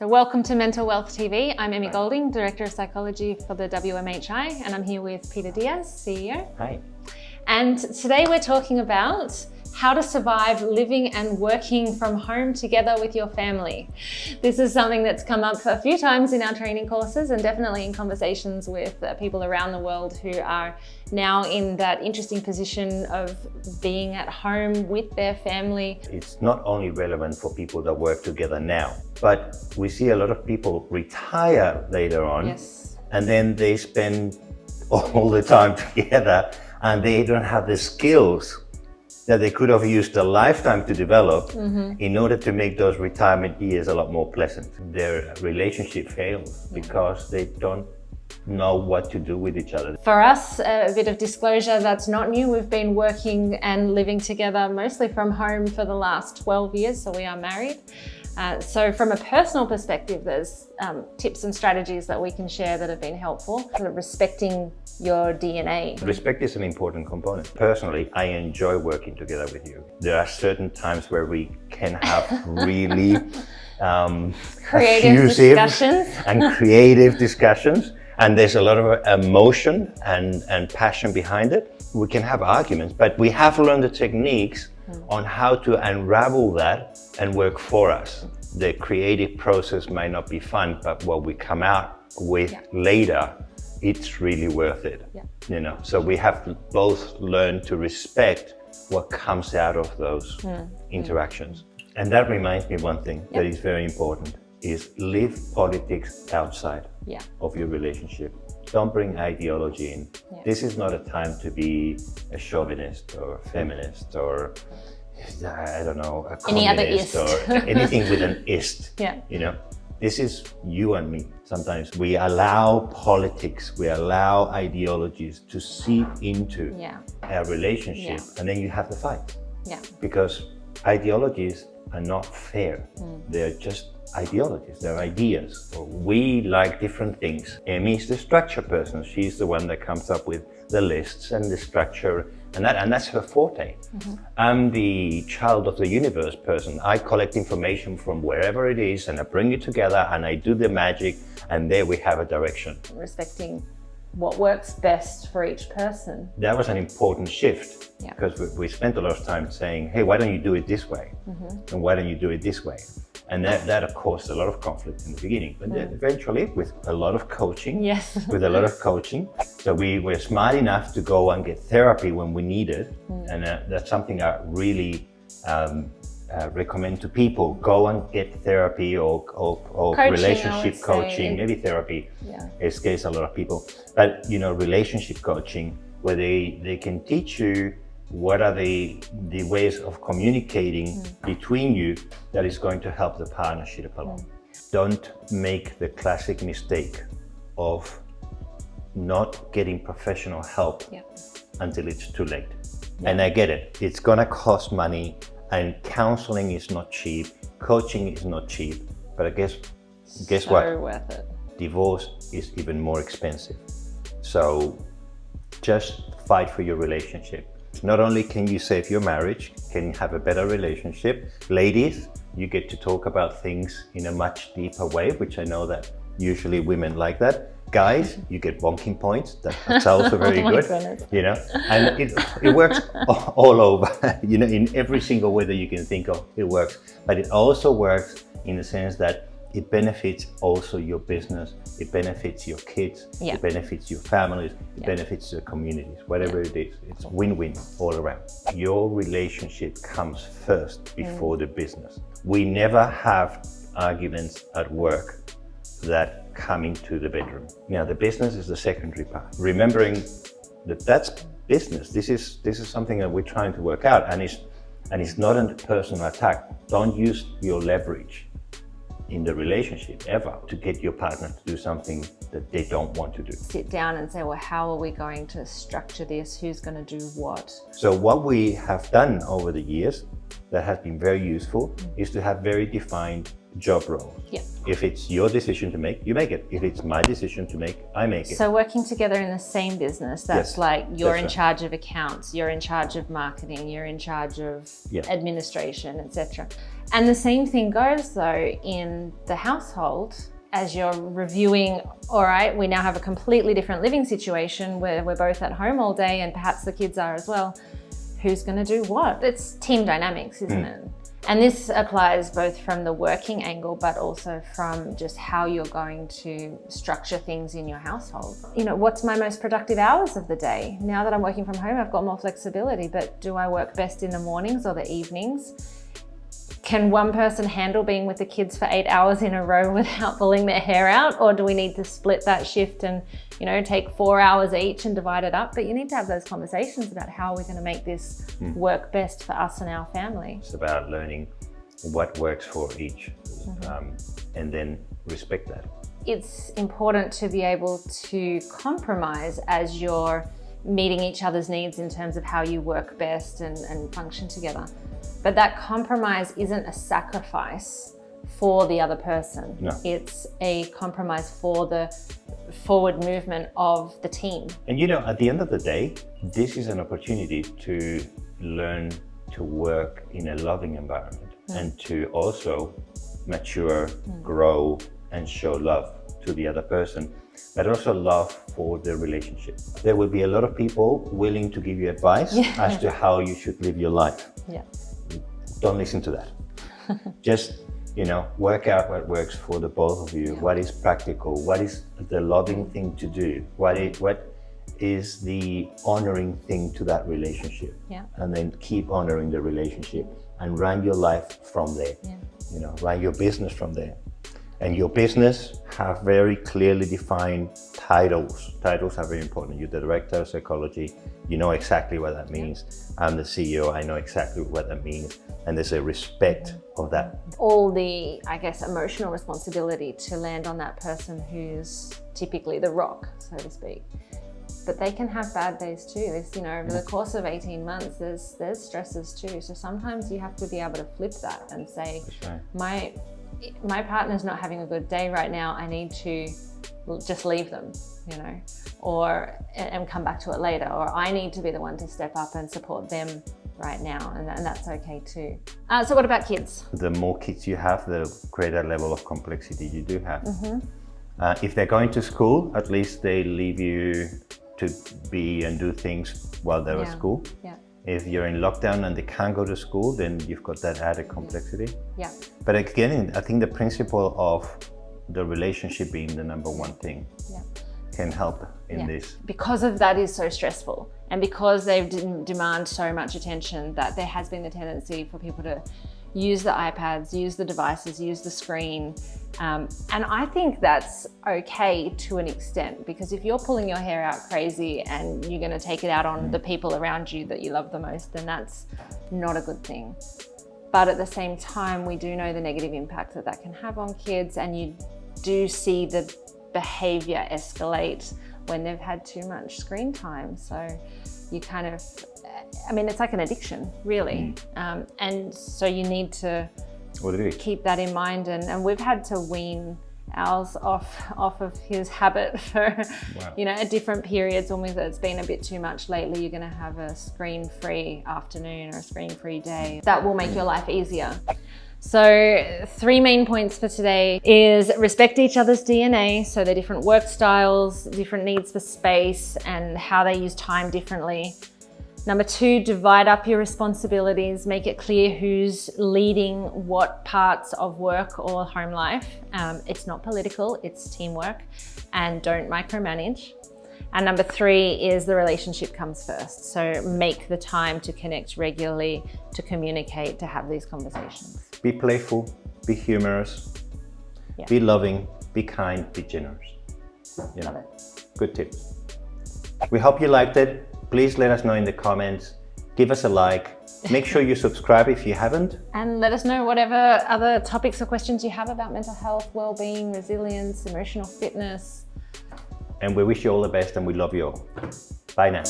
So welcome to Mental Wealth TV. I'm Emmy Gilding, Director of Psychology for the WMHI, and I'm here with Peter Diaz, CEO. Hi. And today we're talking about how to survive living and working from home together with your family. This is something that's come up a few times in our training courses and definitely in conversations with uh, people around the world who are now in that interesting position of being at home with their family. It's not only relevant for people that work together now, but we see a lot of people retire later on Yes. and then they spend all the time together and they don't have the skills that they could have used a lifetime to develop mm-hmm. in order to make those retirement years a lot more pleasant. Their relationship fails because they don't know what to do with each other. For us, a bit of disclosure, that's not new. We've been working and living together mostly from home for the last 12 years, so we are married. Uh, so from a personal perspective, there's um, tips and strategies that we can share that have been helpful. Of respecting your DNA. Respect is an important component. Personally, I enjoy working together with you. There are certain times where we can have really um, Creative discussions. and creative discussions. And there's a lot of emotion and, and passion behind it. We can have arguments, but we have learned the techniques Mm. on how to unravel that and work for us. The creative process might not be fun, but what we come out with Yeah. later, it's really worth it. Yeah. You know, so we have to both learn to respect what comes out of those mm. Mm. interactions. And that reminds me one thing that is very important is leave politics outside Yeah. of your relationship. Don't bring ideology in. Yeah. This is not a time to be a chauvinist or a feminist or I don't know, a Any other communist ist. or anything with an ist. Yeah. You know, this is you and me. Sometimes we allow politics, we allow ideologies to seep into Yeah. a relationship, Yeah. and then you have the fight Yeah. because ideologies are not fair. Mm. They're just ideologies, they're ideas. We like different things. Emmy is the structure person. She's the one that comes up with the lists and the structure, and that and that's her forte. Mm-hmm. I'm the child of the universe person. I collect information from wherever it is and I bring it together and I do the magic and there we have a direction. Respecting what works best for each person. that was an important shift Yeah. because we, we spent a lot of time saying, hey, why don't you do it this way? Mm-hmm. And why don't you do it this way? And that, that caused a lot of conflict in the beginning. But then eventually, with a lot of coaching, Mm. Yes. with a lot of coaching, so we were smart enough to go and get therapy when we needed. Mm. And uh, that's something I really um, uh, recommend to people. Go and get therapy or, or, or Coaching, relationship coaching, maybe therapy Yeah. scares a lot of people. But you know, relationship coaching, where they they can teach you what are the the ways of communicating between you that is going to help the partnership along. Don't make the classic mistake of not getting professional help Yeah. until it's too late. And I get it. It's gonna cost money and counseling is not cheap. Coaching is not cheap. But I guess guess so what? worth it. divorce is even more expensive. So just fight for your relationship. Not only can you save your marriage, can you have a better relationship. Ladies, you get to talk about things in a much deeper way, which I know that usually women like that. Guys, you get bonking points. That- That's also very Oh good. goodness. You know, and it, it works all over, you know, in every single way that you can think of, it works. But it also works in the sense that it benefits also your business, it benefits your kids, Yeah. it benefits your families, it Yeah. benefits your communities, whatever it is. It's win-win all around. Your relationship comes first mm. before the business. We never have arguments at work that come to the bedroom. Now the business is the secondary part. Remembering that that's business. This is this is something that we're trying to work out, and it's and it's not a personal attack. Don't use your leverage in the relationship ever to get your partner to do something that they don't want to do. Sit down and say, well, how are we going to structure this? Who's going to do what? So what we have done over the years that has been very useful is to have very defined job roles. Yeah. If it's your decision to make, you make it. If it's my decision to make, I make it. So working together in the same business, that's Yes, like you're that's in right. charge of accounts, you're in charge of marketing, you're in charge of Yeah. administration, etc. And the same thing goes though in the household as you're reviewing, all right, we now have a completely different living situation where we're both at home all day and perhaps the kids are as well. Who's going to do what? It's team dynamics, isn't hmm. it? And this applies both from the working angle, but also from just how you're going to structure things in your household. You know, what's my most productive hours of the day? Now that I'm working from home, I've got more flexibility, but do I work best in the mornings or the evenings? Can one person handle being with the kids for eight hours in a row without pulling their hair out? Or do we need to split that shift and, you know, take four hours each and divide it up? But you need to have those conversations about how we're going to make this work best for us and our family. It's about learning what works for each Mm-hmm. um, and then respect that. It's important to be able to compromise as you're meeting each other's needs in terms of how you work best and, and function together. But that compromise isn't a sacrifice for the other person. No. It's a compromise for the forward movement of the team. And you know, at the end of the day, this is an opportunity to learn to work in a loving environment mm. and to also mature, grow, and show love to the other person, but also love for the relationship. There will be a lot of people willing to give you advice as to how you should live your life. Yeah. Don't listen to that. Just, you know, work out what works for the both of you. What is practical? What is the loving thing to do? What is, what is the honoring thing to that relationship? Yeah. And then keep honoring the relationship and run your life from there. Yeah. You know, run your business from there. And your business have very clearly defined titles. Titles are very important. You're the director of psychology. You know exactly what that means. I'm the CEO. I know exactly what that means. And there's a respect of that. all the, I guess, emotional responsibility to land on that person who's typically the rock, so to speak. But they can have bad days too. There's, you know, over the mm. course of 18 months, there's there's stresses too. So sometimes you have to be able to flip that and say, right. my my partner's not having a good day right now. I need to just leave them, you know, or and come back to it later. Or I need to be the one to step up and support them right now, and, and that's okay too. Uh, so what about kids? The more kids you have, the greater level of complexity you do have. Uh, if they're going to school, at least they leave you to be and do things while they're at school. Yeah, If you're in lockdown and they can't go to school, then you've got that added complexity. yeah, But again, I think the principle of the relationship being the number one thing yeah. can help in Yeah. this. Because of that is so stressful, and because they demand so much attention, that there has been the tendency for people to use the iPads, use the devices, use the screen. Um, and I think that's okay to an extent because if you're pulling your hair out crazy and you're going to take it out on the people around you that you love the most, then that's not a good thing. But at the same time, we do know the negative impact that that can have on kids, and you do see the behavior escalate when they've had too much screen time. So you kind of, I mean, it's like an addiction, really. Um, and so you need to What do you keep that in mind. And, and we've had to wean ours off off of his habit for Wow. you know at different periods when we've, it's been a bit too much lately you're going to have a screen free afternoon or a screen free day that will make your life easier so three main points for today is respect each other's DNA. So their different work styles, different needs for space and how they use time differently. Number two, divide up your responsibilities. Make it clear who's leading what parts of work or home life. Um, it's not political, it's teamwork. And don't micromanage. And number three is the relationship comes first. So make the time to connect regularly, to communicate, to have these conversations. Be playful, be humorous, Yeah. be loving, be kind, be generous. You Love know, it. good tips. We hope you liked it. Please let us know in the comments. Give us a like. Make sure you subscribe if you haven't. And let us know whatever other topics or questions you have about mental health, well-being, resilience, emotional fitness, And we wish you all the best and we love you all. Bye now.